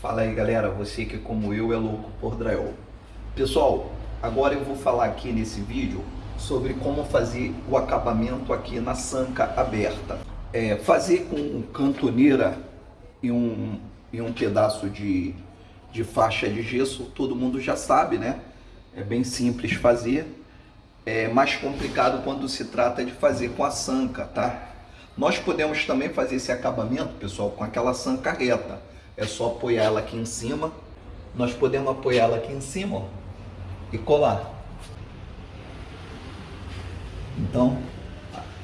Fala aí galera, você que como eu é louco por drywall. Pessoal, agora eu vou falar aqui nesse vídeo sobre como fazer o acabamento aqui na sanca aberta. É, fazer com cantoneira e um, e um pedaço de, de faixa de gesso, todo mundo já sabe, né? É bem simples fazer. É mais complicado quando se trata de fazer com a sanca, tá? Nós podemos também fazer esse acabamento, pessoal, com aquela sanca reta é só apoiar ela aqui em cima. Nós podemos apoiar ela aqui em cima ó, e colar. Então,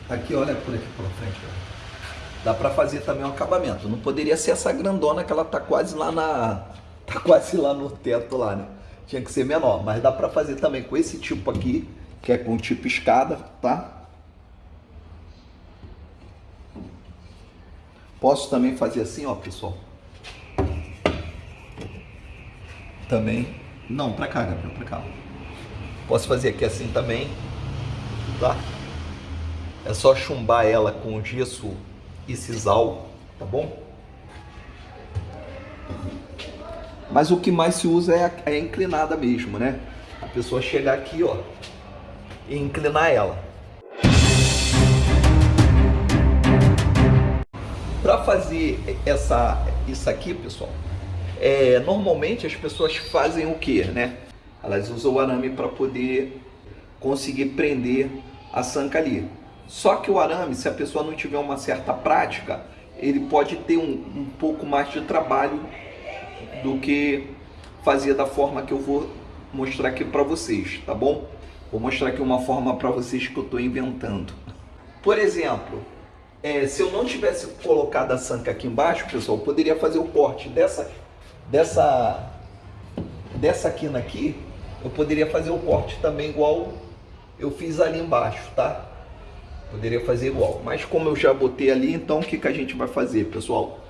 aqui olha por aqui pela frente. Ó. Dá para fazer também um acabamento. Não poderia ser essa grandona que ela tá quase lá na tá quase lá no teto lá, né? Tinha que ser menor, mas dá para fazer também com esse tipo aqui, que é com tipo escada, tá? Posso também fazer assim, ó, pessoal. Também. Não, pra cá, Gabriel, pra cá. Posso fazer aqui assim também, tá? É só chumbar ela com gesso e sisal, tá bom? Mas o que mais se usa é a, é a inclinada mesmo, né? A pessoa chegar aqui, ó, e inclinar ela. Para fazer essa, isso aqui, pessoal, é, normalmente as pessoas fazem o que, né? Elas usam o arame para poder conseguir prender a sanca ali. Só que o arame, se a pessoa não tiver uma certa prática, ele pode ter um, um pouco mais de trabalho do que fazer da forma que eu vou mostrar aqui para vocês, tá bom? Vou mostrar aqui uma forma para vocês que eu estou inventando. Por exemplo, é, se eu não tivesse colocado a sanca aqui embaixo, pessoal, poderia fazer o corte dessa dessa, dessa quina aqui, eu poderia fazer o corte também igual eu fiz ali embaixo, tá? Poderia fazer igual. Mas como eu já botei ali, então o que, que a gente vai fazer, pessoal?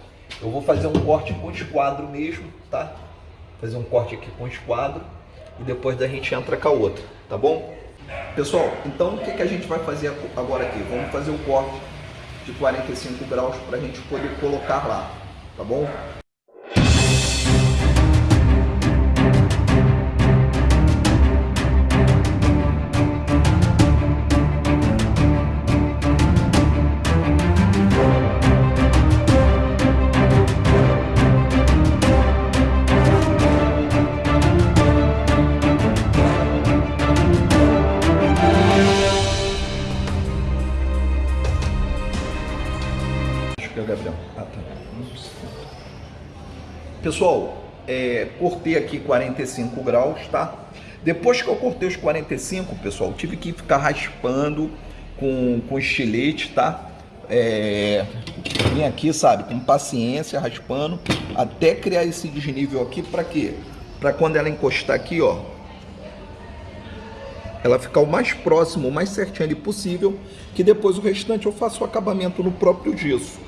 Eu vou fazer um corte com esquadro mesmo, tá? Fazer um corte aqui com esquadro e depois da gente entra com a outra, tá bom? Pessoal, então o que, que a gente vai fazer agora aqui? Vamos fazer o corte de 45 graus para a gente poder colocar lá, tá bom? Pessoal, é, cortei aqui 45 graus, tá? Depois que eu cortei os 45, pessoal, tive que ficar raspando com, com estilete, tá? É, vim aqui, sabe, com paciência, raspando, até criar esse desnível aqui, para quê? Para quando ela encostar aqui, ó, ela ficar o mais próximo, o mais certinho ali possível, que depois o restante eu faço o acabamento no próprio gesso.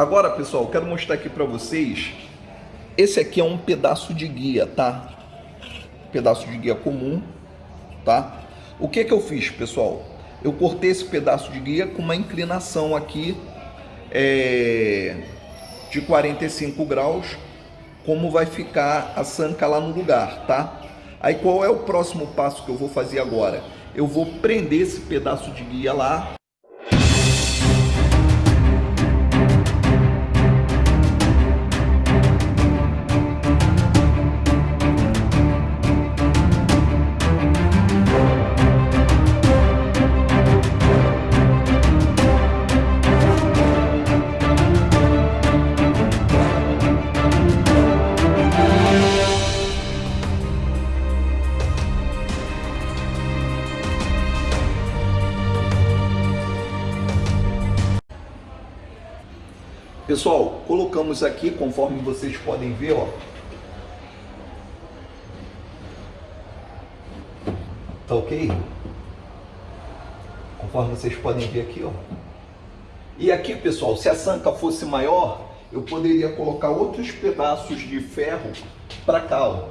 Agora, pessoal, quero mostrar aqui para vocês. Esse aqui é um pedaço de guia, tá? Pedaço de guia comum, tá? O que que eu fiz, pessoal? Eu cortei esse pedaço de guia com uma inclinação aqui é, de 45 graus, como vai ficar a sanca lá no lugar, tá? Aí qual é o próximo passo que eu vou fazer agora? Eu vou prender esse pedaço de guia lá Pessoal, colocamos aqui, conforme vocês podem ver, ó. Tá ok? Conforme vocês podem ver aqui, ó. E aqui, pessoal, se a sanca fosse maior, eu poderia colocar outros pedaços de ferro para cá, ó.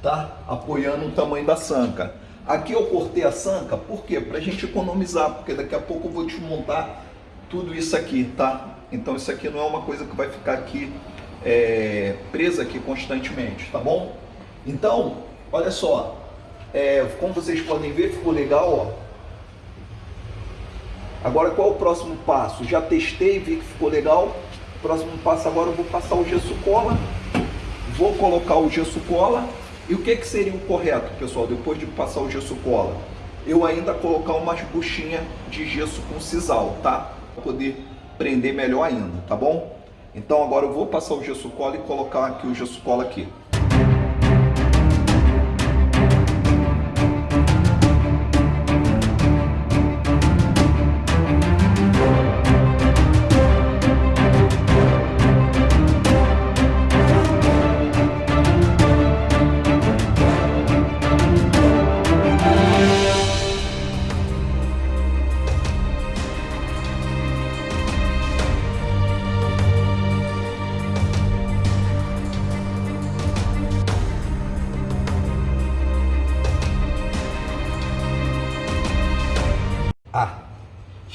Tá? Apoiando o tamanho da sanca. Aqui eu cortei a sanca, por quê? Para a gente economizar, porque daqui a pouco eu vou desmontar tudo isso aqui, tá? Então isso aqui não é uma coisa que vai ficar aqui é, presa aqui constantemente, tá bom? Então, olha só, é, como vocês podem ver, ficou legal, ó. Agora qual é o próximo passo? Já testei, vi que ficou legal. Próximo passo agora eu vou passar o gesso cola. Vou colocar o gesso cola. E o que, que seria o correto, pessoal, depois de passar o gesso cola? Eu ainda colocar umas buchinhas de gesso com sisal, tá? Para poder prender melhor ainda, tá bom? Então agora eu vou passar o gesso cola e colocar aqui o gesso cola aqui.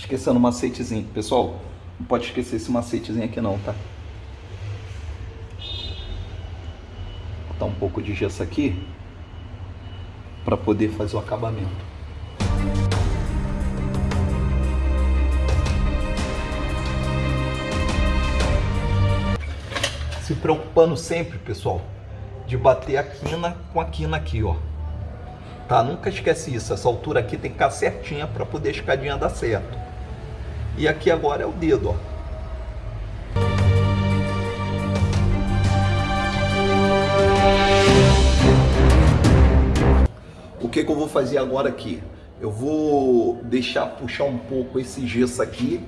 Esquecendo o macetezinho. Pessoal, não pode esquecer esse macetezinho aqui não, tá? Vou botar um pouco de gesso aqui para poder fazer o acabamento. Se preocupando sempre, pessoal, de bater a quina com a quina aqui, ó. Tá? Nunca esquece isso. Essa altura aqui tem que ficar certinha para poder a escadinha dar certo. E aqui agora é o dedo, ó. O que, que eu vou fazer agora aqui? Eu vou deixar puxar um pouco esse gesso aqui.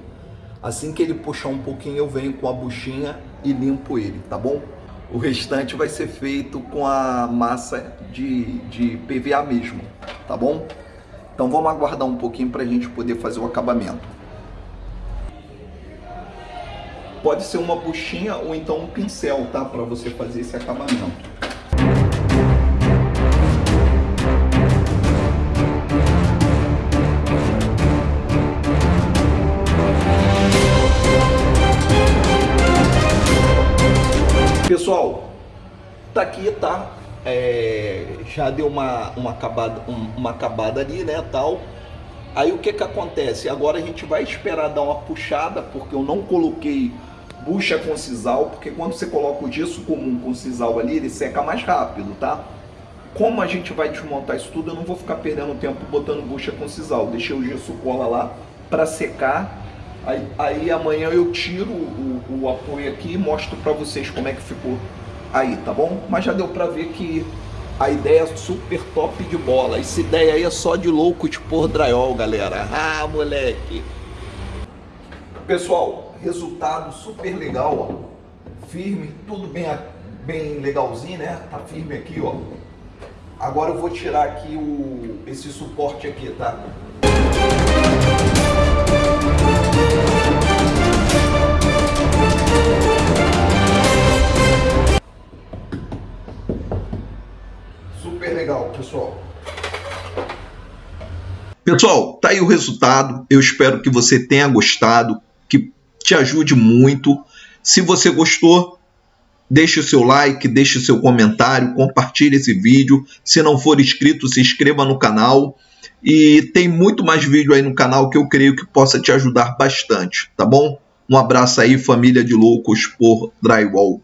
Assim que ele puxar um pouquinho, eu venho com a buchinha e limpo ele, tá bom? O restante vai ser feito com a massa de, de PVA mesmo, tá bom? Então vamos aguardar um pouquinho para a gente poder fazer o acabamento. Pode ser uma buchinha ou então um pincel, tá? Para você fazer esse acabamento. Pessoal, tá aqui, tá? É, já deu uma, uma, acabada, uma acabada ali, né, tal. Aí o que que acontece? Agora a gente vai esperar dar uma puxada, porque eu não coloquei bucha com sisal, porque quando você coloca o gesso comum com sisal ali, ele seca mais rápido, tá? Como a gente vai desmontar isso tudo, eu não vou ficar perdendo tempo botando bucha com sisal. Deixei o gesso cola lá para secar Aí, aí amanhã eu tiro o, o apoio aqui e mostro para vocês como é que ficou aí, tá bom? Mas já deu para ver que a ideia é super top de bola. Essa ideia aí é só de louco de pôr drywall, galera. Ah, moleque! Pessoal, resultado super legal, ó. Firme, tudo bem, bem legalzinho, né? Tá firme aqui, ó. Agora eu vou tirar aqui o, esse suporte aqui, tá? Super legal, pessoal. Pessoal, tá aí o resultado. Eu espero que você tenha gostado, que te ajude muito. Se você gostou, deixe o seu like, deixe o seu comentário, compartilhe esse vídeo. Se não for inscrito, se inscreva no canal. E tem muito mais vídeo aí no canal que eu creio que possa te ajudar bastante, tá bom? Um abraço aí, família de loucos por drywall.